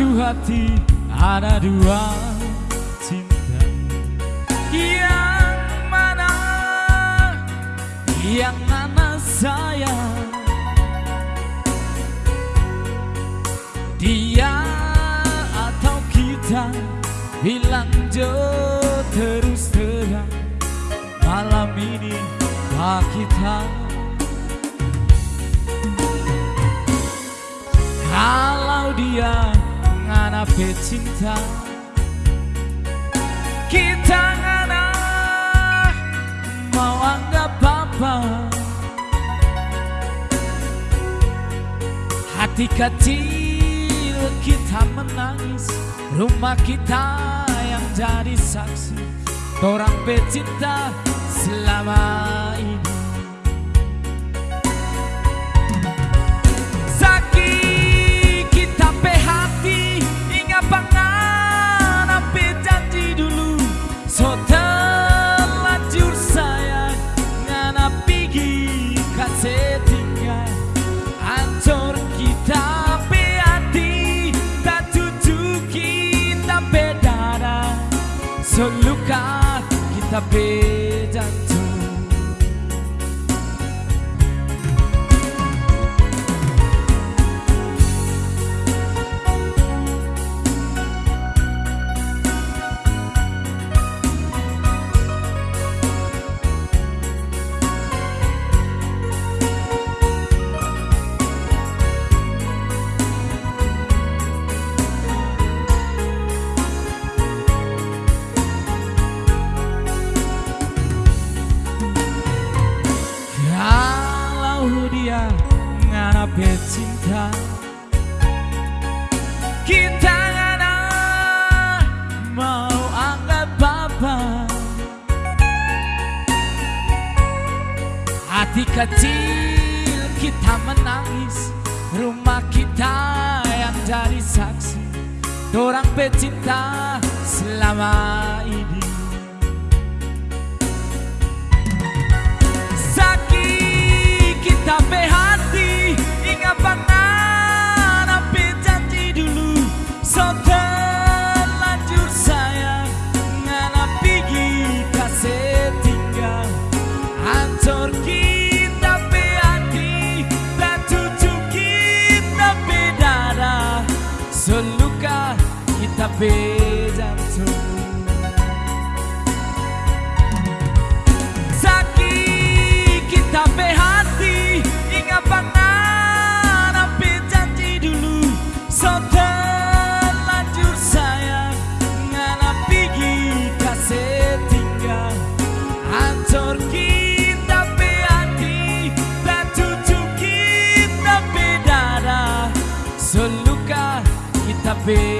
hati ada dua cinta. Yang mana? Yang mana sayang? Dia atau kita? Bilang jo terus terang. Malam ini bak kita. Kalau dia cinta. Kita ngana mau anggap apa? Hati kecil kita menangis. Rumah kita yang jadi saksi. Orang pecinta selama ini kita Kita mau anggap apa Hati kecil kita menangis Rumah kita yang jadi saksi. Orang pecinta selama ini Hancur be